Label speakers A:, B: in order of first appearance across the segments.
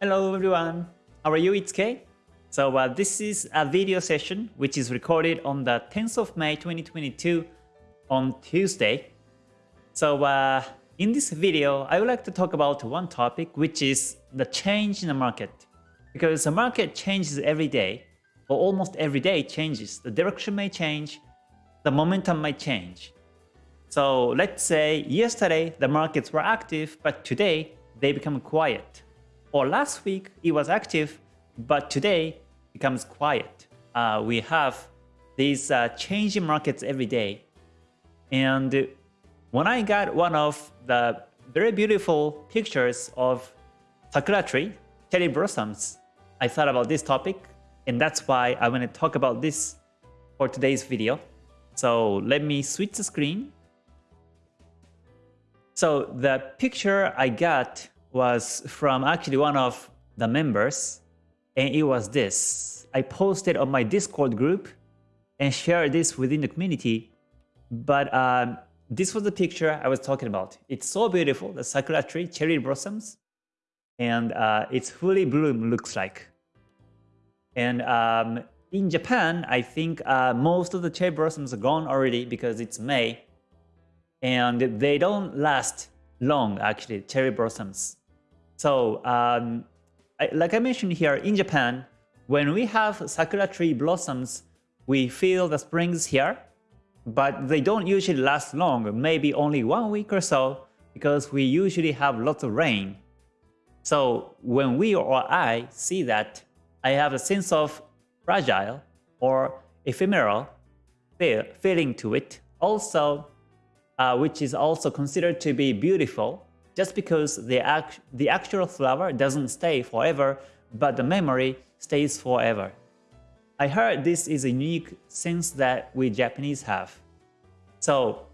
A: Hello everyone, how are you? It's Kay. So uh, this is a video session which is recorded on the 10th of May 2022 on Tuesday. So uh, in this video, I would like to talk about one topic which is the change in the market. Because the market changes every day, or almost every day changes. The direction may change, the momentum might change. So let's say yesterday the markets were active, but today they become quiet or last week it was active, but today becomes quiet. Uh, we have these uh, changing markets every day. And when I got one of the very beautiful pictures of sakura tree, cherry blossoms, I thought about this topic, and that's why I want to talk about this for today's video. So let me switch the screen. So the picture I got was from actually one of the members and it was this. I posted on my Discord group and shared this within the community but um, this was the picture I was talking about. It's so beautiful, the sakura tree, cherry blossoms and uh, it's fully bloom looks like. And um, in Japan, I think uh, most of the cherry blossoms are gone already because it's May and they don't last long actually, cherry blossoms. So um, I, like I mentioned here, in Japan, when we have sakura tree blossoms, we feel the springs here, but they don't usually last long, maybe only one week or so, because we usually have lots of rain. So when we or I see that, I have a sense of fragile or ephemeral feel, feeling to it, also, uh, which is also considered to be beautiful just because the, act the actual flower doesn't stay forever, but the memory stays forever. I heard this is a unique sense that we Japanese have. So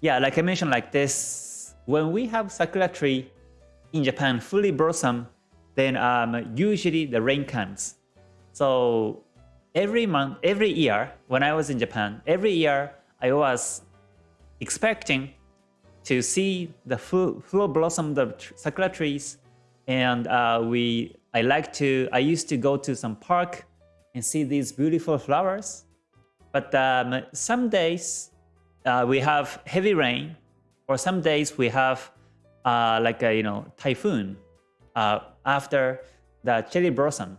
A: yeah, like I mentioned like this, when we have sakura tree in Japan fully blossom, then um, usually the rain comes. So every month, every year when I was in Japan, every year I was expecting to see the full, full blossom the sakura trees. And uh, we, I like to, I used to go to some park and see these beautiful flowers. But um, some days uh, we have heavy rain, or some days we have uh, like a you know typhoon uh, after the cherry blossom.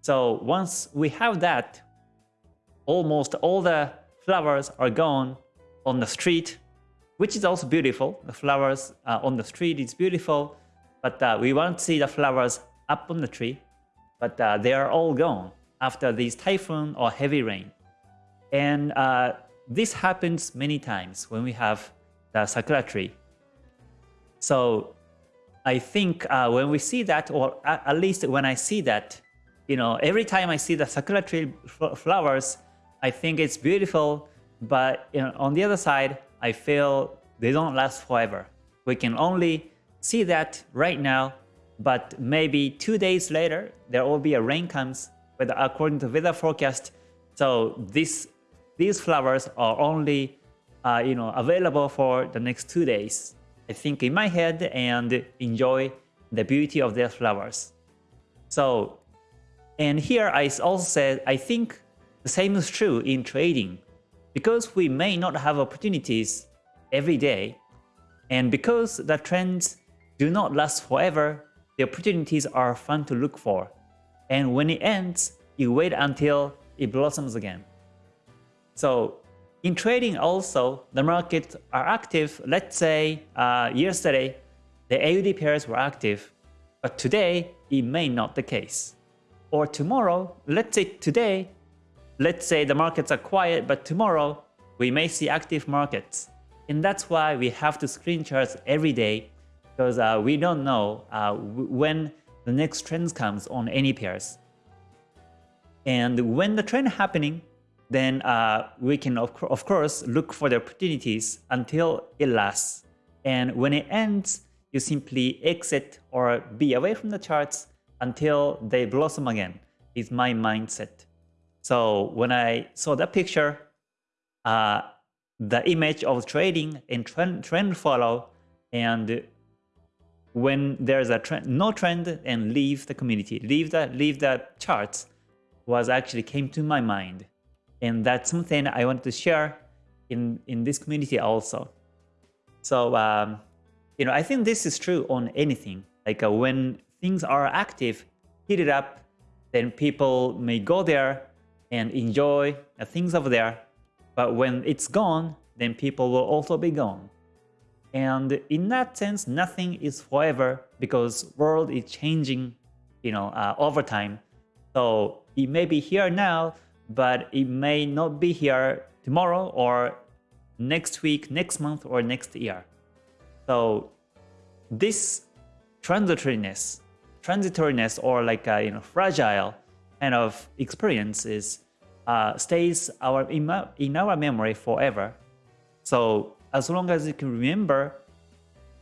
A: So once we have that, almost all the flowers are gone on the street which is also beautiful. The flowers uh, on the street is beautiful, but uh, we want to see the flowers up on the tree, but uh, they are all gone after this typhoon or heavy rain. And uh, this happens many times when we have the sakura tree. So I think uh, when we see that, or at least when I see that, you know, every time I see the sakura tree flowers, I think it's beautiful, but you know, on the other side, I feel they don't last forever. We can only see that right now, but maybe two days later, there will be a rain comes, but according to weather forecast, so this, these flowers are only uh, you know, available for the next two days. I think in my head and enjoy the beauty of their flowers. So, and here I also said, I think the same is true in trading. Because we may not have opportunities every day, and because the trends do not last forever, the opportunities are fun to look for. And when it ends, you wait until it blossoms again. So in trading also, the markets are active. Let's say uh, yesterday, the AUD pairs were active, but today it may not the case. Or tomorrow, let's say today, let's say the markets are quiet, but tomorrow we may see active markets. And that's why we have to screen charts every day because uh, we don't know uh, when the next trend comes on any pairs. And when the trend happening, then uh, we can of, of course look for the opportunities until it lasts. And when it ends, you simply exit or be away from the charts until they blossom again is my mindset. So when I saw that picture, uh, the image of trading and trend, trend follow and when there's a trend, no trend and leave the community, leave the, leave the charts was actually came to my mind. And that's something I wanted to share in, in this community also. So, um, you know, I think this is true on anything. Like uh, when things are active, heat it up, then people may go there and enjoy the things over there. But when it's gone, then people will also be gone. And in that sense, nothing is forever because world is changing, you know, uh, over time. So it may be here now, but it may not be here tomorrow or next week, next month, or next year. So this transitoriness, transitoriness or like you know fragile kind of experiences uh, stays our in, our memory forever. So as long as you can remember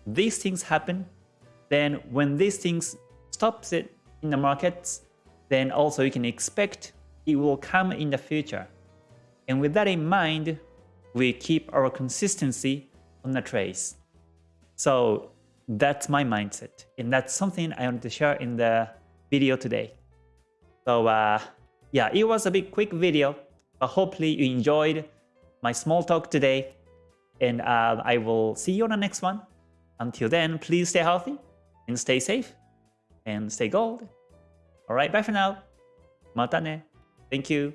A: these things happen, then when these things stops it in the markets, then also you can expect it will come in the future. And with that in mind, we keep our consistency on the trace. So that's my mindset. And that's something I wanted to share in the video today. So uh, yeah, it was a bit quick video, but hopefully you enjoyed my small talk today. And uh, I will see you on the next one. Until then, please stay healthy and stay safe and stay gold. Alright, bye for now. Mata ne. Thank you.